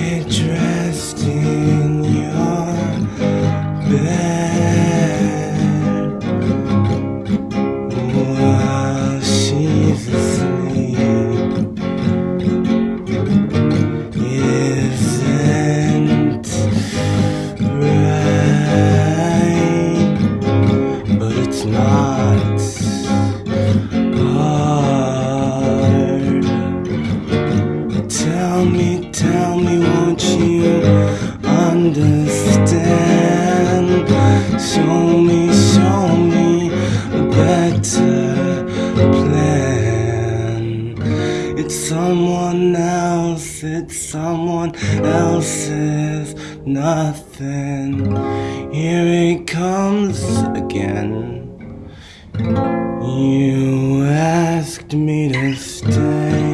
picture me, tell me, won't you understand? Show me, show me a better plan. It's someone else, it's someone else's nothing. Here it comes again. You asked me to stay.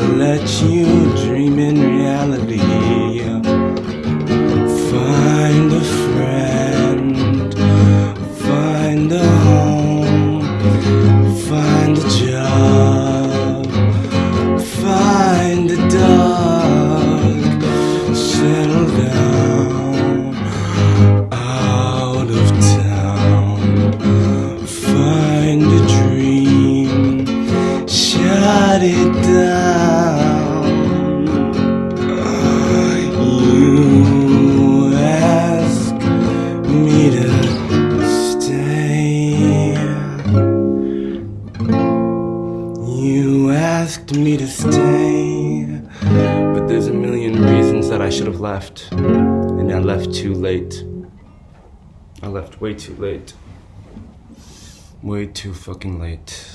To let you dream in reality. Find a friend, find a home, find a job, find a dog, settle down out of town, find a dream, shut it asked me to stay, but there's a million reasons that I should have left, and I left too late. I left way too late. Way too fucking late.